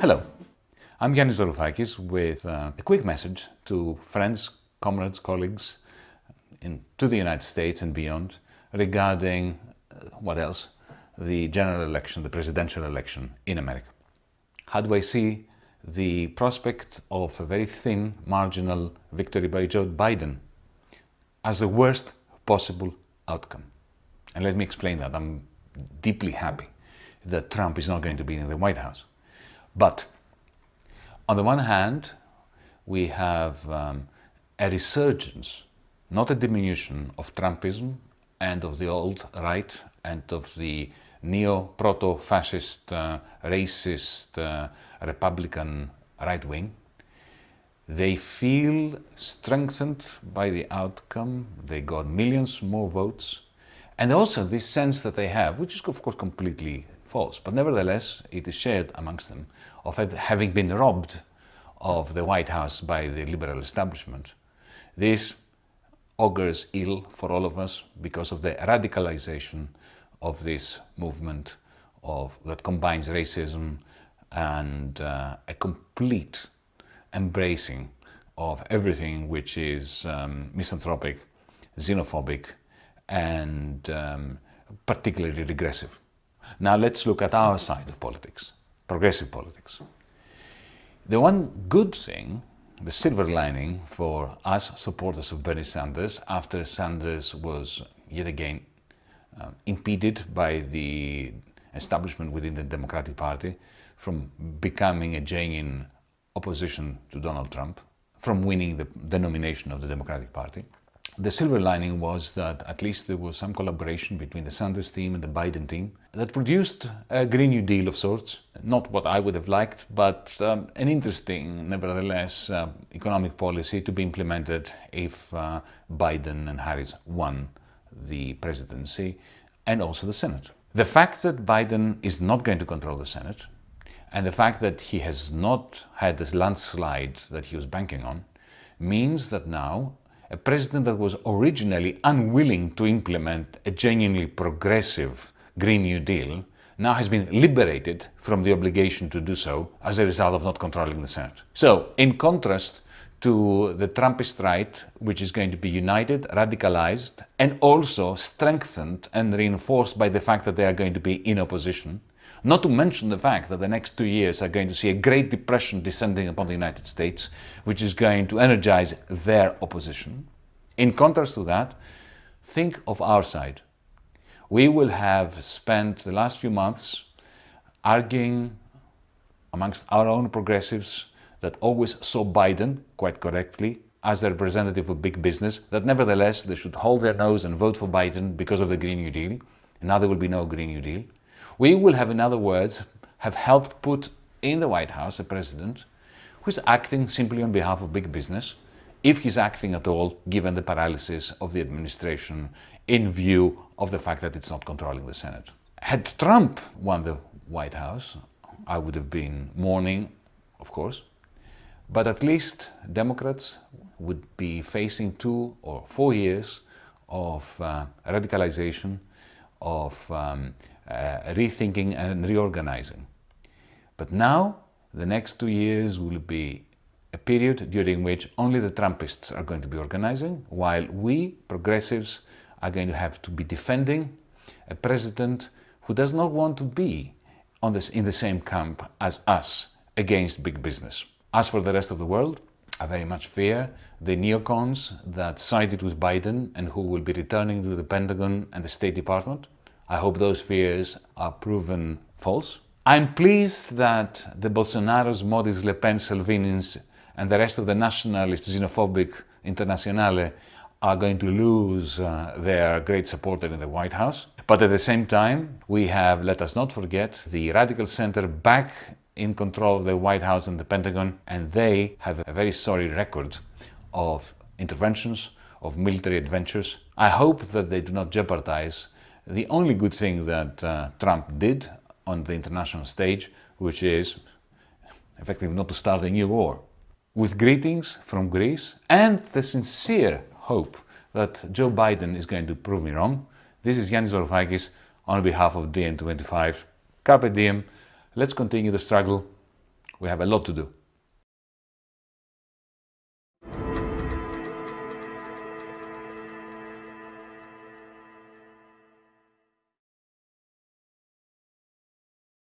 Hello, I'm Yanis Varoufakis with uh, a quick message to friends, comrades, colleagues in, to the United States and beyond regarding, uh, what else, the general election, the presidential election in America. How do I see the prospect of a very thin marginal victory by Joe Biden as the worst possible outcome? And let me explain that. I'm deeply happy that Trump is not going to be in the White House. But on the one hand, we have um, a resurgence, not a diminution of Trumpism and of the old right and of the neo-proto-fascist, uh, racist, uh, Republican right wing. They feel strengthened by the outcome. They got millions more votes. And also this sense that they have, which is of course completely false, but nevertheless it is shared amongst them, of having been robbed of the White House by the liberal establishment. This augurs ill for all of us because of the radicalization of this movement of, that combines racism and uh, a complete embracing of everything which is um, misanthropic, xenophobic, and um, particularly regressive. Now let's look at our side of politics, progressive politics. The one good thing, the silver lining for us supporters of Bernie Sanders after Sanders was yet again uh, impeded by the establishment within the Democratic Party from becoming a genuine opposition to Donald Trump, from winning the, the nomination of the Democratic Party. The silver lining was that at least there was some collaboration between the Sanders team and the Biden team that produced a Green New Deal of sorts. Not what I would have liked, but um, an interesting, nevertheless, uh, economic policy to be implemented if uh, Biden and Harris won the presidency and also the Senate. The fact that Biden is not going to control the Senate and the fact that he has not had this landslide that he was banking on means that now a president that was originally unwilling to implement a genuinely progressive Green New Deal now has been liberated from the obligation to do so as a result of not controlling the Senate. So, in contrast to the Trumpist right, which is going to be united, radicalized, and also strengthened and reinforced by the fact that they are going to be in opposition, not to mention the fact that the next two years are going to see a Great Depression descending upon the United States, which is going to energize their opposition. In contrast to that, think of our side. We will have spent the last few months arguing amongst our own progressives that always saw Biden, quite correctly, as the representative of big business, that nevertheless they should hold their nose and vote for Biden because of the Green New Deal. And now there will be no Green New Deal. We will have, in other words, have helped put in the White House a president who is acting simply on behalf of big business, if he's acting at all, given the paralysis of the administration in view of the fact that it's not controlling the Senate. Had Trump won the White House, I would have been mourning, of course, but at least Democrats would be facing two or four years of uh, radicalization, of um, Uh, rethinking and reorganizing. But now, the next two years will be a period during which only the Trumpists are going to be organizing, while we, progressives, are going to have to be defending a president who does not want to be on this, in the same camp as us against big business. As for the rest of the world, I very much fear the neocons that sided with Biden and who will be returning to the Pentagon and the State Department. I hope those fears are proven false. I'm pleased that the Bolsonaros, Modis, Le Pen, Salvinis and the rest of the nationalist, xenophobic internationale are going to lose uh, their great supporter in the White House. But at the same time, we have, let us not forget, the radical center back in control of the White House and the Pentagon, and they have a very sorry record of interventions, of military adventures. I hope that they do not jeopardize the only good thing that uh, Trump did on the international stage, which is effectively not to start a new war. With greetings from Greece and the sincere hope that Joe Biden is going to prove me wrong, this is Yanis Varoufakis on behalf of DiEM25. Carpe diem, let's continue the struggle We have a lot to do.